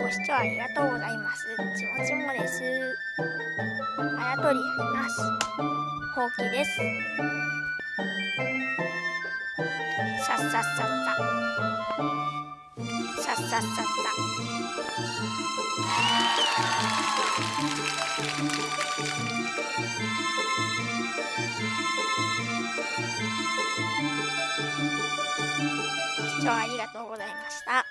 ご視聴ありがとうございます。ちもちもです。あやとりやります。ほうきです。さっさっさっさ。さっさっさっさ。ご視聴ありがとうございました